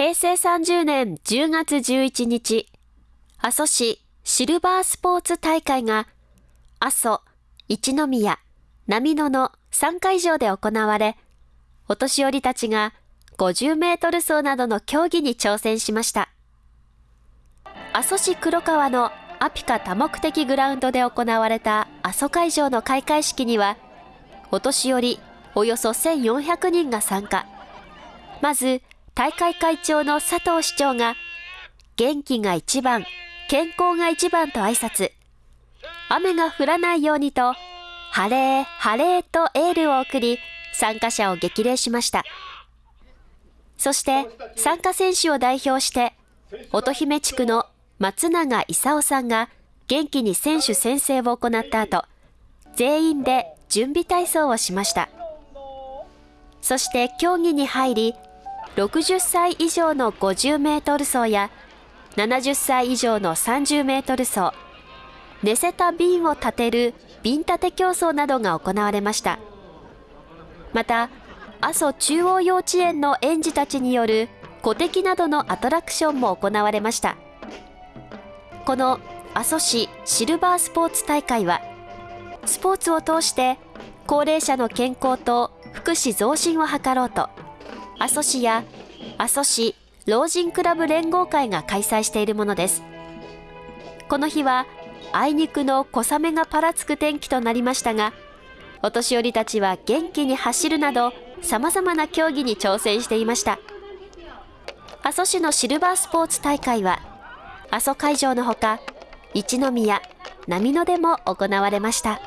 平成30年10月11日、阿蘇市シルバースポーツ大会が、阿蘇、一宮、波野の3会場で行われ、お年寄りたちが50メートル走などの競技に挑戦しました。阿蘇市黒川のアピカ多目的グラウンドで行われた阿蘇会場の開会式には、お年寄りおよそ1400人が参加。まず、大会会長の佐藤市長が、元気が一番、健康が一番と挨拶。雨が降らないようにと、晴れ、晴れとエールを送り、参加者を激励しました。そして、参加選手を代表して、乙姫地区の松永勲さんが元気に選手宣誓を行った後、全員で準備体操をしました。そして競技に入り、60歳以上の50メートル走や70歳以上の30メートル走、寝せた瓶を立てる瓶立て競争などが行われました。また、阿蘇中央幼稚園の園児たちによる古敵などのアトラクションも行われました。この阿蘇市シルバースポーツ大会は、スポーツを通して高齢者の健康と福祉増進を図ろうと、阿蘇市や阿蘇市老人クラブ連合会が開催しているものです。この日は、あいにくの小雨がぱらつく天気となりましたが、お年寄りたちは元気に走るなど、様々な競技に挑戦していました。阿蘇市のシルバースポーツ大会は、阿蘇会場のほか、一宮、波野でも行われました。